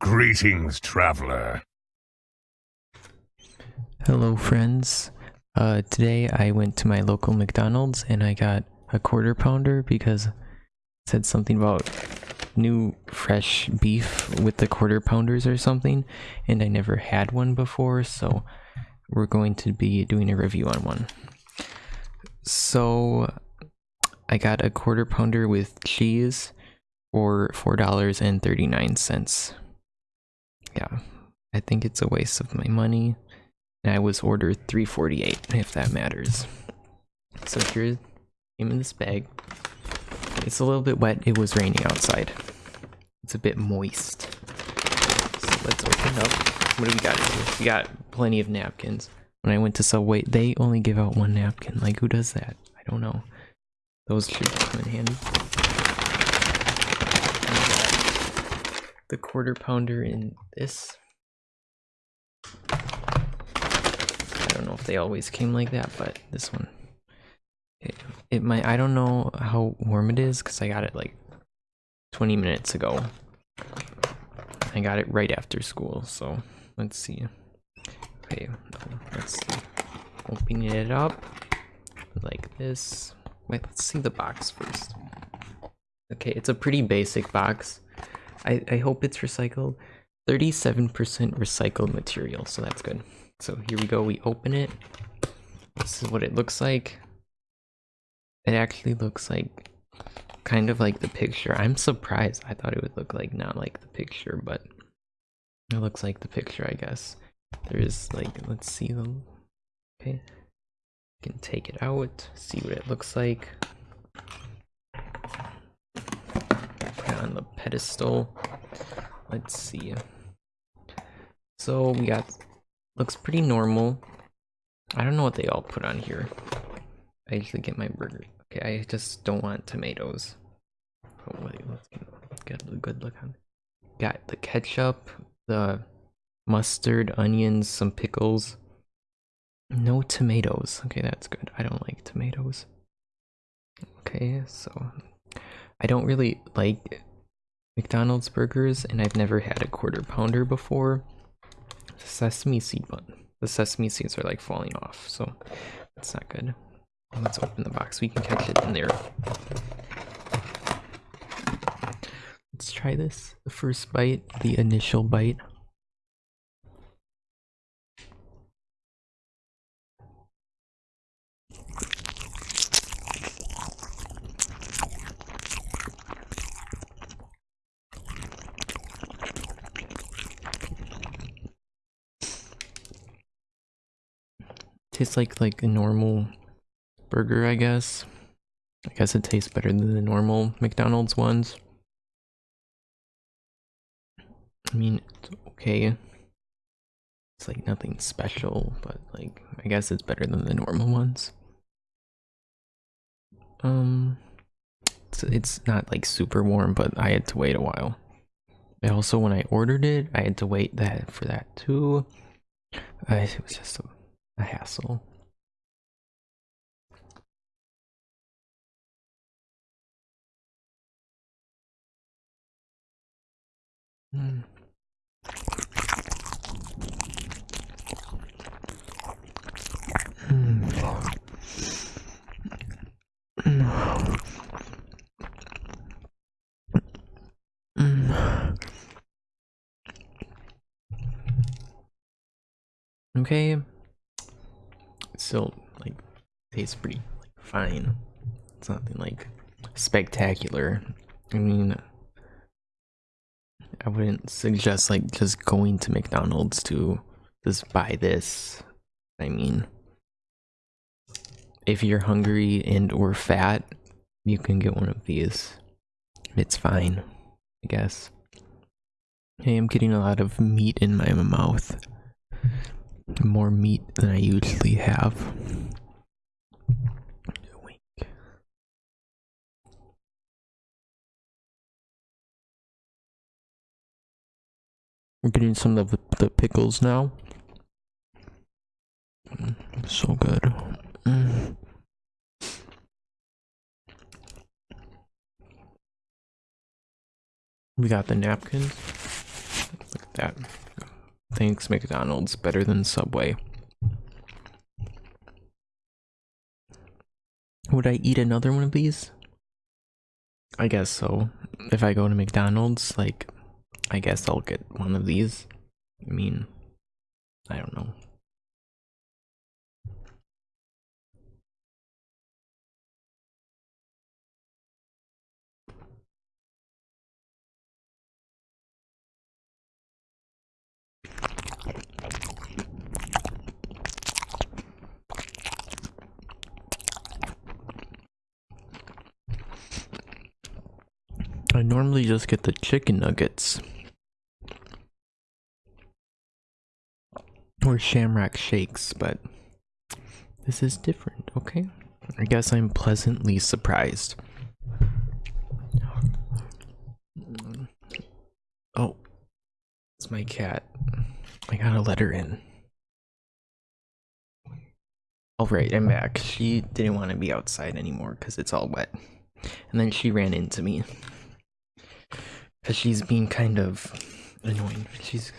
Greetings, traveler. Hello, friends. Uh, today I went to my local McDonald's and I got a quarter pounder because it said something about new fresh beef with the quarter pounders or something, and I never had one before, so we're going to be doing a review on one. So I got a quarter pounder with cheese for $4.39. Yeah, I think it's a waste of my money. And I was ordered 348 if that matters. So here came in this bag. It's a little bit wet. It was raining outside. It's a bit moist. So let's open up. What do we got here? We got plenty of napkins. When I went to Subway, they only give out one napkin. Like who does that? I don't know. Those should come in handy. The quarter pounder in this. I don't know if they always came like that, but this one. It, it might, I don't know how warm it is because I got it like 20 minutes ago. I got it right after school, so let's see. Okay, let's see. Opening it up like this. Wait, let's see the box first. Okay, it's a pretty basic box. I, I hope it's recycled. 37% recycled material, so that's good. So here we go, we open it. This is what it looks like. It actually looks like kind of like the picture. I'm surprised. I thought it would look like not like the picture, but it looks like the picture, I guess. There's like, let's see them. Okay. You can take it out, see what it looks like. The pedestal. Let's see. So we got, looks pretty normal. I don't know what they all put on here. I usually get my burger. Okay, I just don't want tomatoes. Oh wait, let's get a good look on. It. Got the ketchup, the mustard, onions, some pickles. No tomatoes. Okay, that's good. I don't like tomatoes. Okay, so I don't really like McDonald's burgers, and I've never had a quarter pounder before. The Sesame seed bun. The sesame seeds are like falling off, so that's not good. Let's open the box. We can catch it in there. Let's try this. The first bite, the initial bite. Tastes like like a normal burger, I guess. I guess it tastes better than the normal McDonald's ones. I mean, it's okay. It's like nothing special, but like I guess it's better than the normal ones. Um, it's, it's not like super warm, but I had to wait a while. Also, when I ordered it, I had to wait that for that too. Uh, it was just a a hassle. Mm. Okay still like tastes pretty like, fine. It's nothing like spectacular. I mean, I wouldn't suggest like just going to McDonald's to just buy this. I mean, if you're hungry and or fat, you can get one of these. It's fine, I guess. Hey, I'm getting a lot of meat in my mouth more meat than I usually have. We're getting some of the, the pickles now. Mm, so good. Mm. We got the napkins. Look at that thanks McDonald's better than Subway. Would I eat another one of these? I guess so. If I go to McDonald's, like, I guess I'll get one of these. I mean, I don't know. I normally just get the chicken nuggets. Or shamrock shakes, but this is different, okay? I guess I'm pleasantly surprised. Oh, it's my cat. I gotta let her in. Alright, I'm back. She didn't want to be outside anymore because it's all wet. And then she ran into me. Because she's being kind of annoying. She's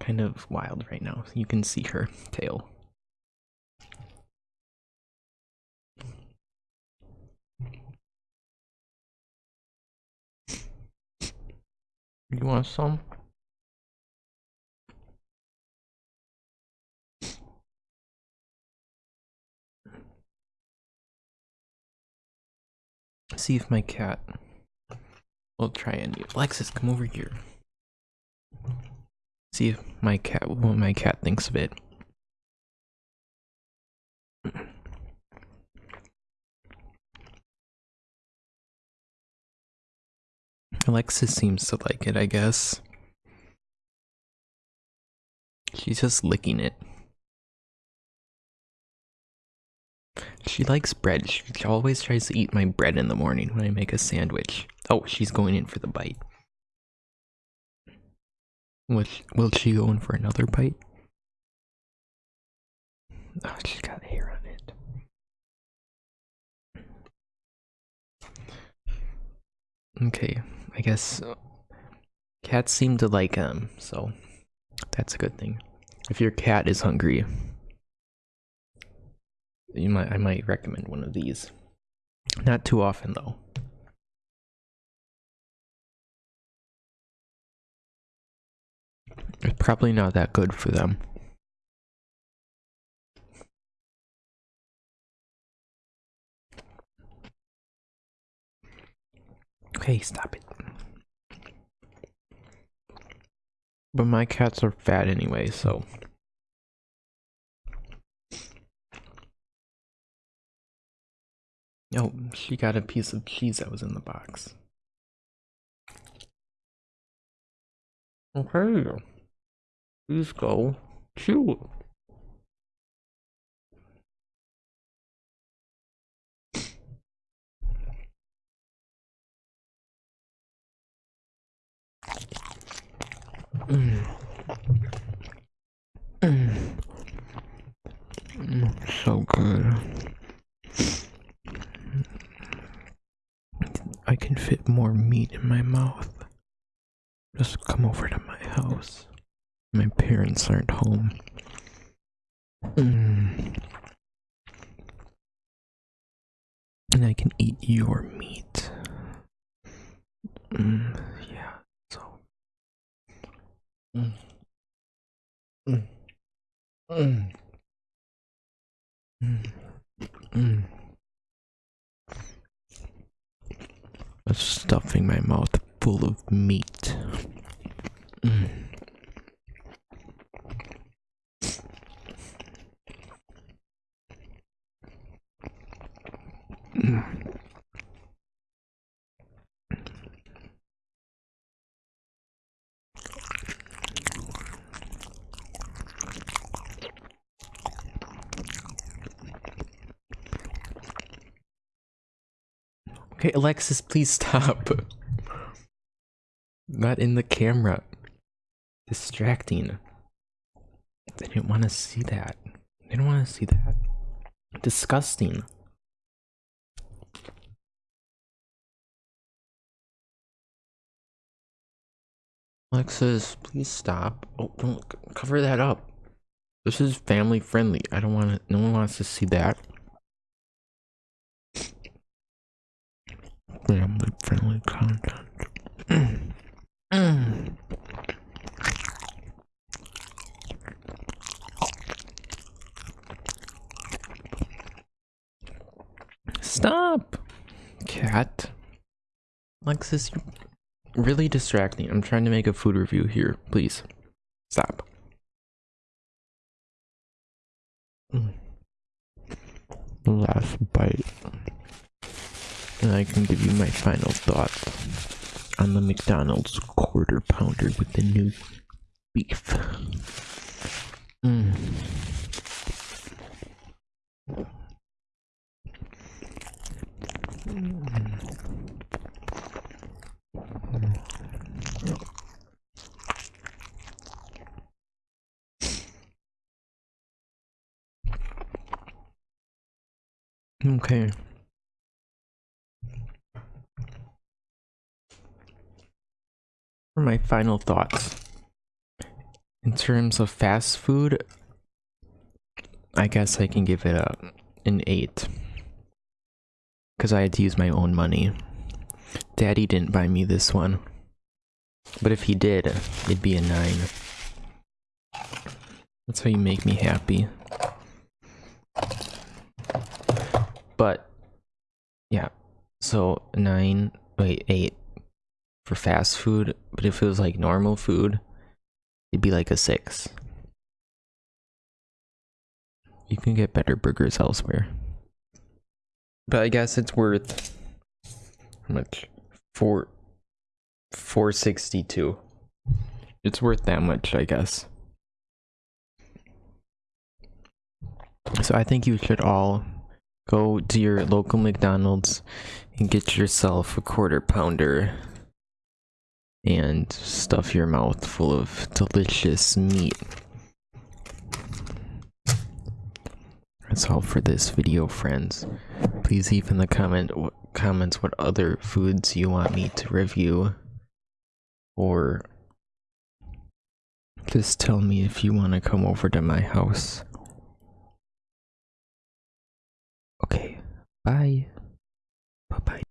kind of wild right now. You can see her tail. You want some? See if my cat will try and Alexis, come over here. See if my cat what my cat thinks of it. Alexis seems to like it, I guess. She's just licking it. She likes bread. She always tries to eat my bread in the morning when I make a sandwich. Oh, she's going in for the bite. Will she, will she go in for another bite? Oh, she's got hair on it. Okay, I guess uh, cats seem to like them, so that's a good thing. If your cat is hungry, you might I might recommend one of these. Not too often though. It's probably not that good for them. Okay, stop it. But my cats are fat anyway, so. Oh, she got a piece of cheese that was in the box. Okay. Please go. Chew. Mm. Mm. Mm, so good. I can fit more meat in my mouth. Just come over to my house. My parents aren't home. Mm. And I can eat your meat. Mm, yeah, so. Mm. Mm. Mm. Mm. Mm. I'm stuffing my mouth full of meat. Mm. Okay, Alexis, please stop. Not in the camera. Distracting. They didn't want to see that. They didn't want to see that. Disgusting. Alexis, please stop. Oh, don't cover that up. This is family friendly. I don't want to. No one wants to see that. Family friendly content. Mm. Stop, cat. Alexis, you're really distracting. I'm trying to make a food review here. Please, stop. Mm. Last bite. And I can give you my final thoughts on the McDonald's quarter pounder with the new beef. Mm. Okay. My final thoughts. In terms of fast food, I guess I can give it a an 8. Cuz I had to use my own money. Daddy didn't buy me this one. But if he did, it'd be a 9. That's how you make me happy. But yeah, so nine, wait, eight for fast food. But if it was like normal food, it'd be like a six. You can get better burgers elsewhere. But I guess it's worth how much? Four, four sixty-two. It's worth that much, I guess. So I think you should all go to your local McDonald's and get yourself a quarter pounder and stuff your mouth full of delicious meat. That's all for this video, friends. Please leave in the comment comments what other foods you want me to review or just tell me if you want to come over to my house. Okay, Bye. Bye bye.